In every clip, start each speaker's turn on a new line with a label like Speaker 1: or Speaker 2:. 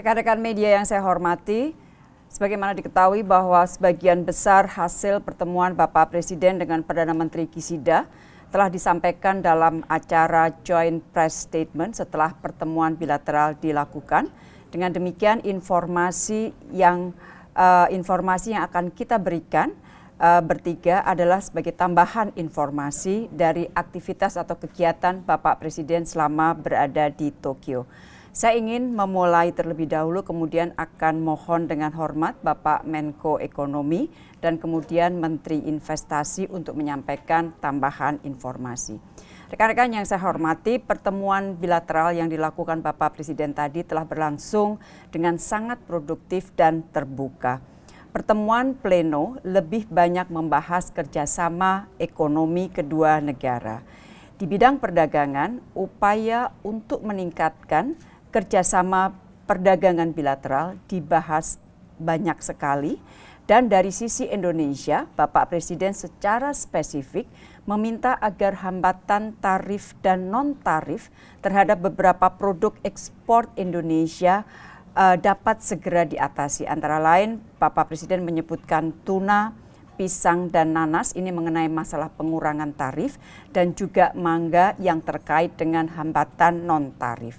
Speaker 1: Rekan-rekan media yang saya hormati, sebagaimana diketahui bahwa sebagian besar hasil pertemuan Bapak Presiden dengan Perdana Menteri Kisida telah disampaikan dalam acara Joint Press Statement setelah pertemuan bilateral dilakukan. Dengan demikian informasi yang uh, informasi yang akan kita berikan uh, bertiga adalah sebagai tambahan informasi dari aktivitas atau kegiatan Bapak Presiden selama berada di Tokyo. Saya ingin memulai terlebih dahulu kemudian akan mohon dengan hormat Bapak Menko Ekonomi dan kemudian Menteri Investasi untuk menyampaikan tambahan informasi. Rekan-rekan yang saya hormati, pertemuan bilateral yang dilakukan Bapak Presiden tadi telah berlangsung dengan sangat produktif dan terbuka. Pertemuan pleno lebih banyak membahas kerjasama ekonomi kedua negara. Di bidang perdagangan, upaya untuk meningkatkan kerjasama perdagangan bilateral dibahas banyak sekali dan dari sisi Indonesia, Bapak Presiden secara spesifik meminta agar hambatan tarif dan non-tarif terhadap beberapa produk ekspor Indonesia uh, dapat segera diatasi. Antara lain, Bapak Presiden menyebutkan tuna, pisang, dan nanas ini mengenai masalah pengurangan tarif dan juga mangga yang terkait dengan hambatan non-tarif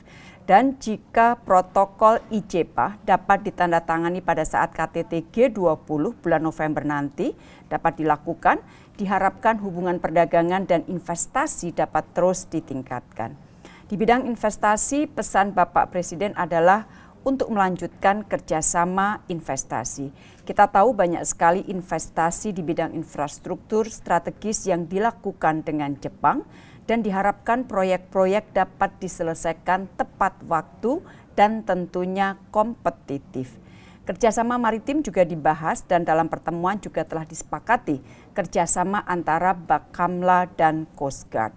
Speaker 1: dan jika protokol IJPA dapat ditandatangani pada saat KTT G20 bulan November nanti dapat dilakukan, diharapkan hubungan perdagangan dan investasi dapat terus ditingkatkan. Di bidang investasi, pesan Bapak Presiden adalah untuk melanjutkan kerjasama investasi. Kita tahu banyak sekali investasi di bidang infrastruktur strategis yang dilakukan dengan Jepang, dan diharapkan proyek-proyek dapat diselesaikan tepat waktu dan tentunya kompetitif. Kerjasama maritim juga dibahas dan dalam pertemuan juga telah disepakati kerjasama antara Bakamla dan Coast Guard.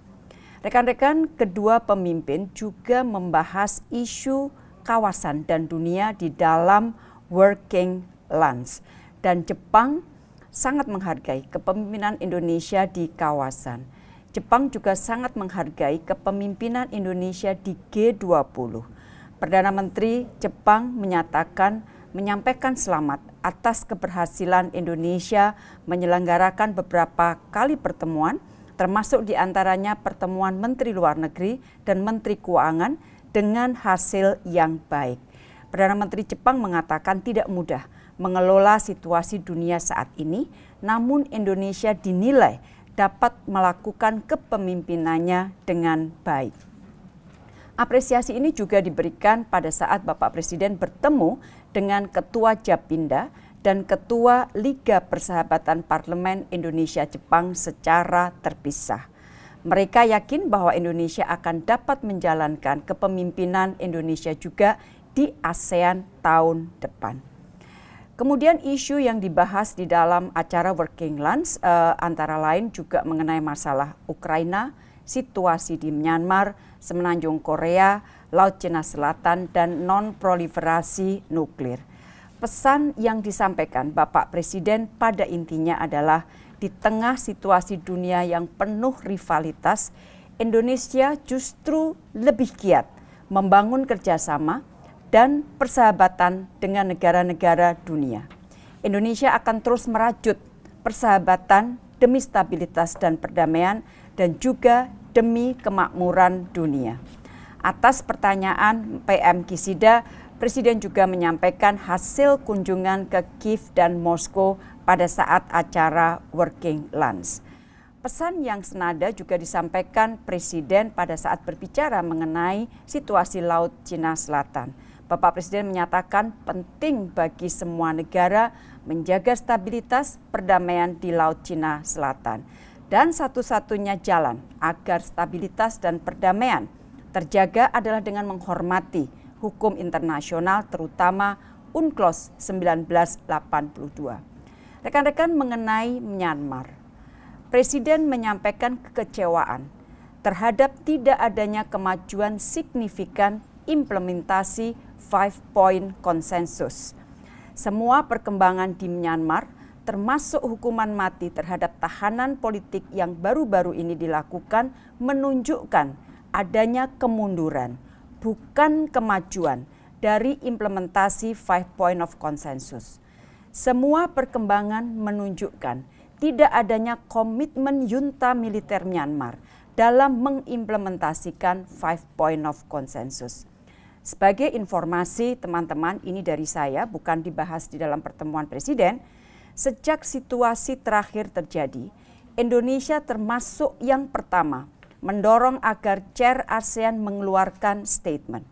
Speaker 1: Rekan-rekan kedua pemimpin juga membahas isu kawasan dan dunia di dalam working lands dan Jepang sangat menghargai kepemimpinan Indonesia di kawasan. Jepang juga sangat menghargai kepemimpinan Indonesia di G20. Perdana Menteri Jepang menyatakan menyampaikan selamat atas keberhasilan Indonesia menyelenggarakan beberapa kali pertemuan, termasuk di antaranya pertemuan Menteri Luar Negeri dan Menteri Keuangan dengan hasil yang baik. Perdana Menteri Jepang mengatakan tidak mudah mengelola situasi dunia saat ini, namun Indonesia dinilai dapat melakukan kepemimpinannya dengan baik. Apresiasi ini juga diberikan pada saat Bapak Presiden bertemu dengan Ketua Japinda dan Ketua Liga Persahabatan Parlemen Indonesia-Jepang secara terpisah. Mereka yakin bahwa Indonesia akan dapat menjalankan kepemimpinan Indonesia juga di ASEAN tahun depan. Kemudian isu yang dibahas di dalam acara Working Lunch uh, antara lain juga mengenai masalah Ukraina, situasi di Myanmar, semenanjung Korea, Laut Cina Selatan, dan non-proliferasi nuklir. Pesan yang disampaikan Bapak Presiden pada intinya adalah di tengah situasi dunia yang penuh rivalitas, Indonesia justru lebih giat membangun kerjasama dan persahabatan dengan negara-negara dunia. Indonesia akan terus merajut persahabatan demi stabilitas dan perdamaian dan juga demi kemakmuran dunia. Atas pertanyaan PM Kisida, Presiden juga menyampaikan hasil kunjungan ke Kiev dan Moskow pada saat acara Working Lunch. Pesan yang senada juga disampaikan Presiden pada saat berbicara mengenai situasi Laut Cina Selatan. Bapak Presiden menyatakan penting bagi semua negara menjaga stabilitas perdamaian di Laut Cina Selatan. Dan satu-satunya jalan agar stabilitas dan perdamaian terjaga adalah dengan menghormati hukum internasional terutama UNCLOS 1982. Rekan-rekan mengenai Myanmar, Presiden menyampaikan kekecewaan terhadap tidak adanya kemajuan signifikan implementasi Five Point Consensus. Semua perkembangan di Myanmar, termasuk hukuman mati terhadap tahanan politik yang baru-baru ini dilakukan, menunjukkan adanya kemunduran, bukan kemajuan dari implementasi Five Point of Consensus. Semua perkembangan menunjukkan tidak adanya komitmen junta militer Myanmar dalam mengimplementasikan Five Point of Consensus. Sebagai informasi teman-teman, ini dari saya, bukan dibahas di dalam pertemuan presiden. Sejak situasi terakhir terjadi, Indonesia termasuk yang pertama mendorong agar Chair ASEAN mengeluarkan statement.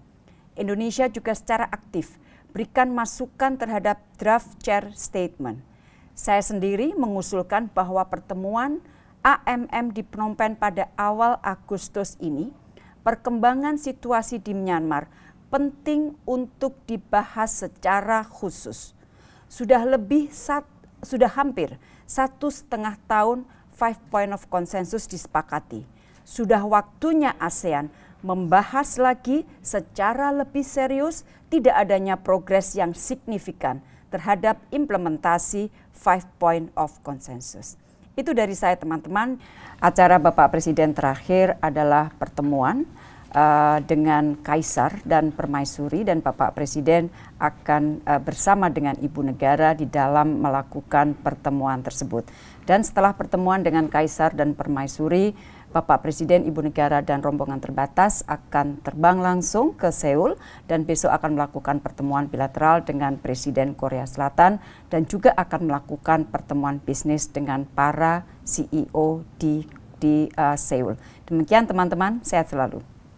Speaker 1: Indonesia juga secara aktif berikan masukan terhadap draft Chair statement. Saya sendiri mengusulkan bahwa pertemuan AMM di Phnom Penh pada awal Agustus ini, perkembangan situasi di Myanmar penting untuk dibahas secara khusus. Sudah lebih sat, sudah hampir satu setengah tahun Five Point of Consensus disepakati. Sudah waktunya ASEAN membahas lagi secara lebih serius tidak adanya progres yang signifikan terhadap implementasi Five Point of Consensus. Itu dari saya teman-teman. Acara Bapak Presiden terakhir adalah pertemuan uh, dengan Kaisar dan Permaisuri dan Bapak Presiden akan uh, bersama dengan Ibu Negara di dalam melakukan pertemuan tersebut. Dan setelah pertemuan dengan Kaisar dan Permaisuri, Bapak Presiden, Ibu Negara, dan rombongan terbatas akan terbang langsung ke Seoul dan besok akan melakukan pertemuan bilateral dengan Presiden Korea Selatan dan juga akan melakukan pertemuan bisnis dengan para CEO di di uh, Seoul. Demikian teman-teman, sehat selalu.